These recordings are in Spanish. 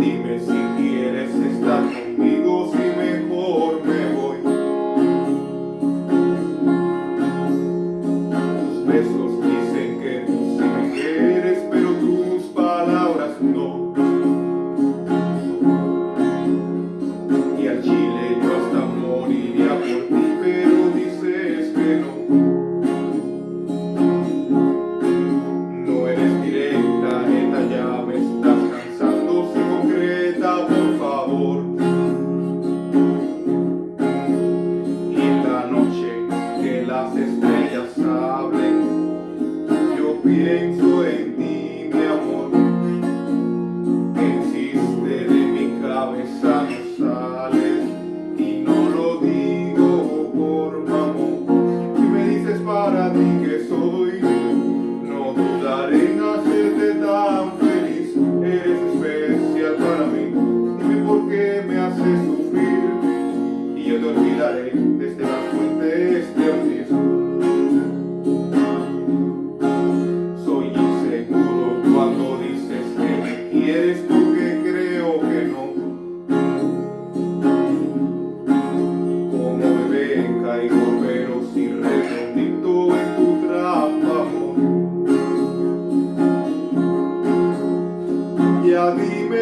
dime si quieres estar conmigo. que soy.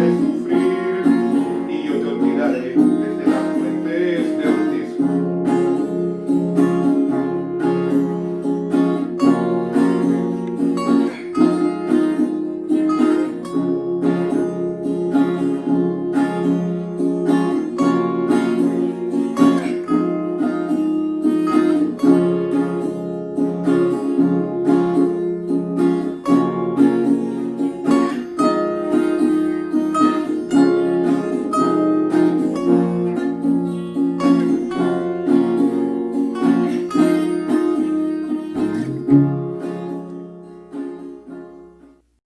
Amém.